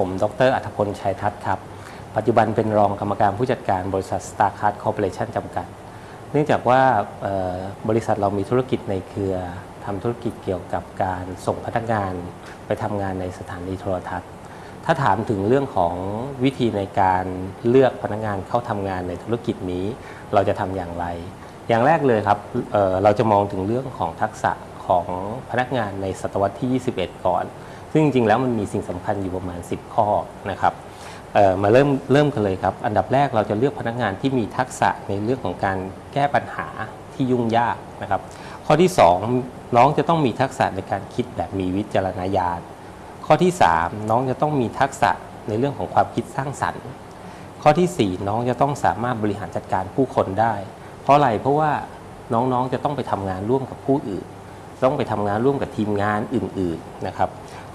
ผม ดร อัธพล ชัยทัศน์ครับ ปัจจุบันเป็นรองกรรมการผู้จัดการบริษัท StarCard Corporation จำกัด เนื่องจากว่าบริษัทเรามีธุรกิจในเครือทำธุรกิจเกี่ยวกับการส่งพนักงานไปทำงานในสถานีโทรทัศน์ ถ้าถามถึงเรื่องของวิธีในการเลือกพนักงานเข้าทำงานในธุรกิจนี้ เราจะทำอย่างไร อย่างแรกเลยครับเเราจะมองถึงเรื่องของทักษะของพนักงานในศตวรรษที่ 21 ก่อน ซึ่งจริงๆแล้วมันมีสิ่งสำคัญอยู่ประมาณ 10 ข้อนะครับมาเริ่มเริ่มกันเลยครับ อันดับแรกเราจะเลือกพนักงานที่มีทักษะในเรื่องของการแก้ปัญหาที่ยุ่งยากนะครับ ข้อที่ 2 น้องจะต้องมีทักษะในการคิดแบบมีวิจารณญาณ ข้อที่ 3 น้องจะต้องมีทักษะในเรื่องของความคิดสร้างสรรค์ ข้อทีสี่4 น้องจะต้องสามารถบริหารจัดการผู้คนได้ เพราะอะไรเพราะว่าน้องๆจะต้องไปทำงานร่วมกับผู้อื่น ต้องไปทำงานร่วมกับทีมงานอื่นๆนะครับ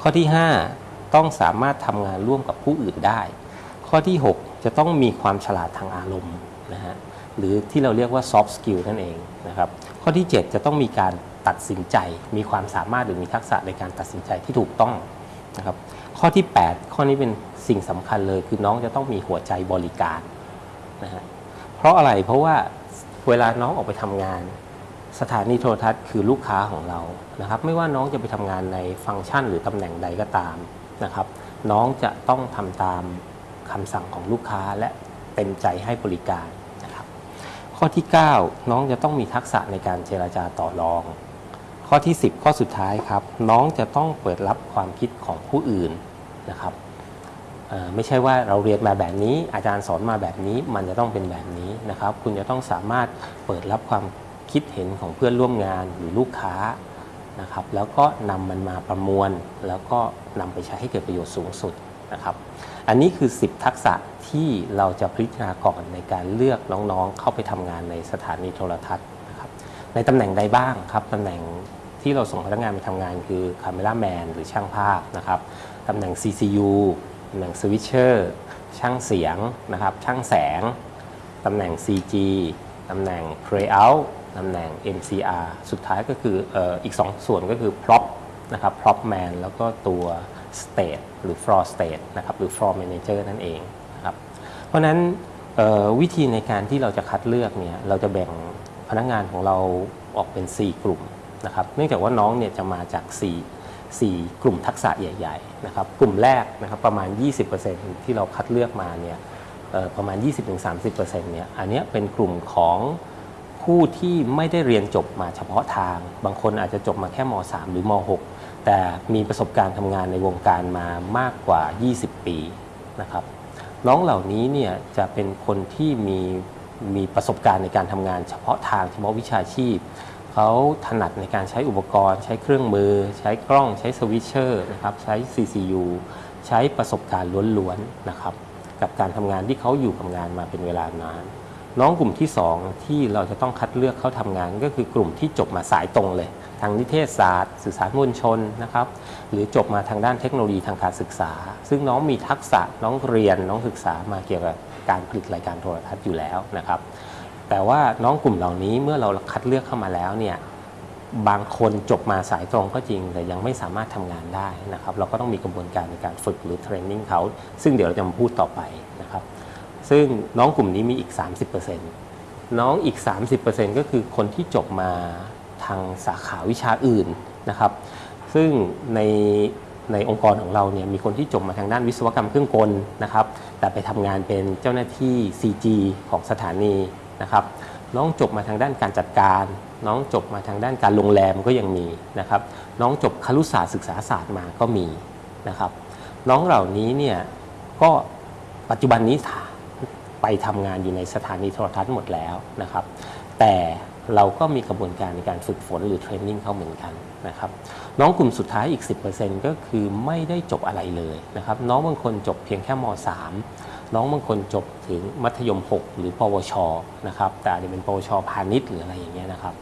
ข้อที่ 5 ต้องสามารถทำงานร่วมกับผู้อื่นได้ ข้อที่ 6 จะต้องมีความฉลาดทางอารมณ์นะฮะหรือที่เราเรียกว่า soft skill นั่นเองนะครับข้อที่ 7 จะต้องมีการตัดสินใจ มีความสามารถหรือมีทักษะในการตัดสินใจที่ถูกต้องนะครับข้อที่ 8 ข้อนี้เป็นสิ่งสำคัญเลย คือน้องจะต้องมีหัวใจบริการนะฮะเพราะอะไรเพราะว่าเวลาน้องออกไปทำงาน สถานีโทรทัศน์คือลูกค้าของเรานะครับ ไม่ว่าน้องจะไปทำงานในฟังก์ชันหรือตำแหน่งใดก็ตามนะครับ น้องจะต้องทำตามคำสั่งของลูกค้าและเต็มใจให้บริการนะครับ ข้อที่ 9 น้องจะต้องมีทักษะในการเจราจาต่อรอง ข้อที่ 10 ข้อสุดท้ายครับ น้องจะต้องเปิดรับความคิดของผู้อื่นนะครับไม่ใช่ว่าเราเรียนมาแบบนี้ อาจารย์สอนมาแบบนี้มันจะต้องเป็นแบบนี้นะครับ คุณจะต้องสามารถเปิดรับความ คิดเห็นของเพื่อนร่วมงานหรือลูกค้านะครับ แล้วก็นำมันมาประมวล แล้วก็นำไปใช้ให้เกิดประโยชน์สูงสุดนะครับ อันนี้คือ 10 ทักษะที่เราจะพิจารณาก่อนในการเลือกน้องๆ เข้าไปทำงานในสถานีโทรทัศน์นะครับ ในตำแหน่งใดบ้างครับตำแหน่งที่เราส่งพนักงานไปทำงานคือคาเมราแมนหรือช่างภาพนะครับตำแหน่ง CCU ตำแหน่งสวิตเชอร์ช่างเสียงนะครับ ช่างแสง ตำแหน่ง CG ตำแหน่ง Playout ตำแหน่ง MCR สุดท้ายก็คืออออีก 2 ส่วนก็คือ Prop นะครับ Prop Man แล้วก็ตัว State หรือ Floor State นะครับหรือ Floor Manager นั่นเองนะครับเพราะนั้นวิธีในการที่เราจะคัดเลือกเนี่ยเราจะแบ่งพนักงานของเราออกเป็น 4 กลุ่มนะครับเนื่องจากว่าน้องเนี่ยจะมาจาก 4 4 กลุ่มทักษะใหญ่ ๆ นะครับ กลุ่มแรกนะครับประมาณ 20%ที่เราคัดเลือกมาเนี่ยประมาณ 20-30%เนี่ยอันนี้เป็นกลุ่มของ ผู้ที่ไม่ได้เรียนจบมาเฉพาะทาง บางคนอาจจะจบมาแค่ม .3 หรือม .6 แต่มีประสบการณ์ทำงานในวงการมามากกว่า 20 ปีนะครับน้องเหล่านี้เนี่ยจะเป็นคนที่มีมีประสบการณ์ในการทำงานเฉพาะทางเฉพาะวิชาชีพ เขาถนัดในการใช้อุปกรณ์ ใช้เครื่องมือ ใช้กล้องใช้ switcher นะครับใช้ CCU ใช้ประสบการณ์ล้วนๆนะครับกับการทำงานที่เขาอยู่กับงานมาเป็นเวลานาน น้องกลุ่มที่ 2 ที่เราจะต้องคัดเลือกเข้าทำงาน ก็คือกลุ่มที่จบมาสายตรงเลย ทางนิเทศศาสตร์ สื่อสารมวลชนนะครับหรือจบมาทางด้านเทคโนโลยีทางการศึกษา ซึ่งน้องมีทักษะน้องเรียนน้องศึกษามาเกี่ยวกับการผลิตรายการโทรทัศน์อยู่แล้วนะครับ แต่ว่าน้องกลุ่มเหล่านี้เมื่อเราคัดเลือกเข้ามาแล้วเนี่ยบางคนจบมาสายตรงก็จริง แต่ยังไม่สามารถทำงานได้นะครับ เราก็ต้องมีกระบวนการในการฝึกหรือเทรนนิ่งเขาซึ่งเดี๋ยวเราจะมาพูดต่อไปนะครับ ซึ่งน้องกลุ่มนี้มีอีก 30%น้องอีก 30%ก็คือคนที่จบมาทางสาขาวิชาอื่นนะครับ ซึ่งในในองค์กรของเราเนี่ยมีคนที่จบมาทางด้านวิศวกรรมเครื่องกลนะครับ แต่ไปทำงานเป็นเจ้าหน้าที่ CG ของสถานีนะครับ น้องจบมาทางด้านการจัดการ น้องจบมาทางด้านการโรงแรมก็ยังมีนะครับ น้องจบครุศาสตร์ศึกษาศาสตร์มาก็มีนะครับ น้องเหล่านี้เนี่ยก็ปัจจุบันนี้ ไปทำงานอยู่ในสถานีโทรทัศน์หมดแล้วนะครับ แต่เราก็มีกระบวนการในการฝึกฝนหรือเทรนนิ่งเขาเหมือนกันนะครับ น้องกลุ่มสุดท้ายอีก 10%ก็คือไม่ได้จบอะไรเลยนะครับ น้องบางคนจบเพียงแค่ม .3 น้องบางคนจบถึงมัธยม 6 หรือ ปวชนะครับ แต่อาจจะเป็นปวชพาณิชย์หรืออะไรอย่างเงี้ยนะครับ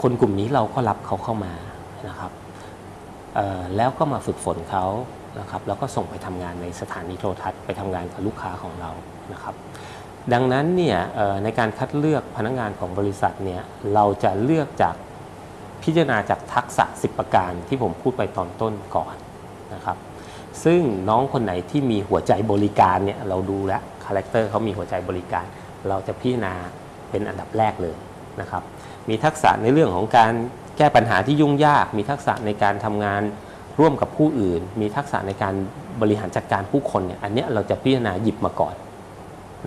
คนกลุ่มนี้เราก็รับเขาเข้ามานะครับแล้วก็มาฝึกฝนเขานะครับ แล้วก็ส่งไปทำงานในสถานีโทรทัศน์ไปทำงานกับลูกค้าของเรานะครับ ดังนั้นเนี่ยในการคัดเลือกพนักงานของบริษัทเนี่ยเราจะเลือกจากพิจารณาจากทักษะ 10 ประการที่ผมพูดไปตอนต้นก่อนนะครับซึ่งน้องคนไหนที่มีหัวใจบริการเนี่ยเราดูแล้ว character เขามีหัวใจบริการ เราจะพิจารณาเป็นอันดับแรกเลยนะครับมีทักษะในเรื่องของการแก้ปัญหาที่ยุ่งยาก มีทักษะในการทำงานร่วมกับผู้อื่น มีทักษะในการบริหารจัดการผู้คนเนี่ยอันนี้เราจะพิจารณาหยิบมาก่อน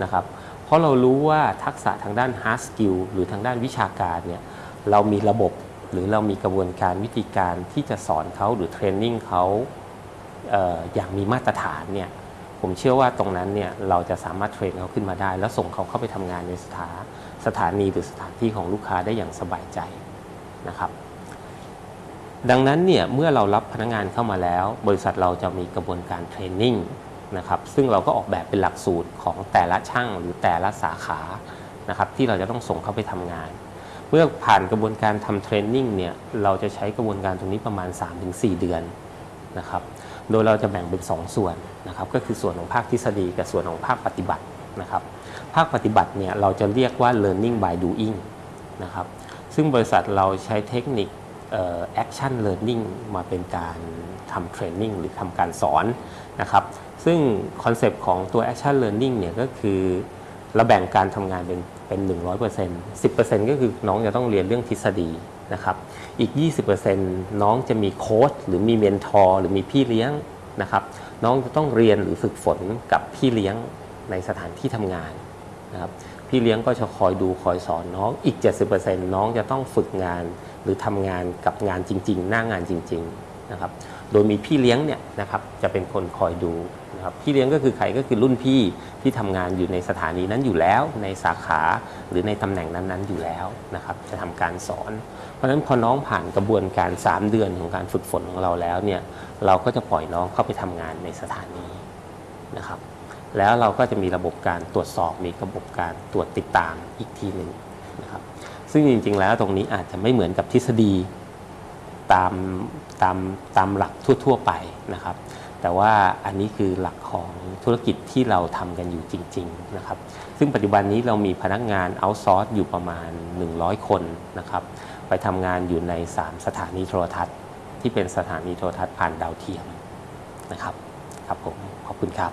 นะครับ เพราะเรารู้ว่าทักษะทางด้าน hard skill หรือทางด้านวิชาการเนี่ยเรามีระบบหรือเรามีกระบวนการวิธีการที่จะสอนเขาหรือเทรนนิ่งเขาเอออย่างมีมาตรฐานเนี่ยผมเชื่อว่าตรงนั้นเนี่ยเราจะสามารถเทรนเขาขึ้นมาได้ แล้วส่งเขาเข้าไปทำงานในสถาสถานีหรือสถานที่ของลูกค้าได้อย่างสบายใจนะครับ ดังนั้นเนี่ยเมื่อเรารับพนักงานเข้ามาแล้ว บริษัทเราจะมีกระบวนการเทรนนิ่ง นะครับซึ่งเราก็ออกแบบเป็นหลักสูตรของแต่ละช่างหรือแต่ละสาขานะครับที่เราจะต้องส่งเข้าไปทำงาน เมื่อผ่านกระบวนการทำ training เนี่ยเราจะใช้กระบวนการตรงนี้ประมาณ 3-4 เดือนนะครับโดยเราจะแบ่งเป็น 2 ส่วนนะครับก็คือส่วนของภาคทฤษฎีกับส่วนของภาคปฏิบัตินะครับภาคปฏิบัติเนี่ยเราจะเรียกว่า learning by doing นะครับซึ่งบริษัทเราใช้เทคนิค action learningมาเป็นการทำเทรนนิ่งหรือทำการสอนนะครับซึ่งคอนเซปต์ของตัว Action Learning เนี่ยก็คือเราแบ่งการทำงานเป็นเป็น 100% 10%ก็คือน้องจะต้องเรียนเรื่องทฤษฎีนะครับอีก 20%น้องจะมีโค้ชหรือมีเมนทอร์หรือมีพี่เลี้ยงนะครับน้องจะต้องเรียนหรือฝึกฝนกับพี่เลี้ยงในสถานที่ทำงานนะครับ พี่เลี้ยงก็จะคอยดูคอยสอนน้องอีก 70%น้องจะต้องฝึกงาน หรือทำงานกับงานจริง ๆ หน้างานจริงๆนะครับโดยมีพี่เลี้ยงเนี่ยนะครับจะเป็นคนคอยดูนะครับพี่เลี้ยงก็คือใครก็คือรุ่นพี่ที่ทำงานอยู่ในสถานีนั้นอยู่แล้ว ในสาขาหรือในตำแหน่งนั้นๆอยู่แล้วนะครับจะทำการสอน เพราะฉะนั้นพอน้องผ่านกระบวนการ 3 เดือนของการฝึกฝนของเราแล้วเนี่ยเราก็จะปล่อยน้องเข้าไปทำงานในสถานีนะครับ แล้วเราก็จะมีระบบการตรวจสอบมีระบบการตรวจติดตามอีกทีหนึ่งนะครับซึ่งจริง ๆ แล้วตรงนี้อาจจะไม่เหมือนกับทฤษฎีตามตามตามหลักทั่ว ๆ ไปนะครับ แต่ว่าอันนี้คือหลักของธุรกิจที่เราทำกันอยู่จริง ๆ นะครับ ซึ่งปัจจุบันนี้เรามีพนักงานเอาซอร์สอยู่ประมาณ 100 คนนะครับ ไปทำงานอยู่ใน 3 สถานีโทรทัศน์ ที่เป็นสถานีโทรทัศน์ผ่านดาวเทียมนะครับ ครับผม ขอบคุณครับ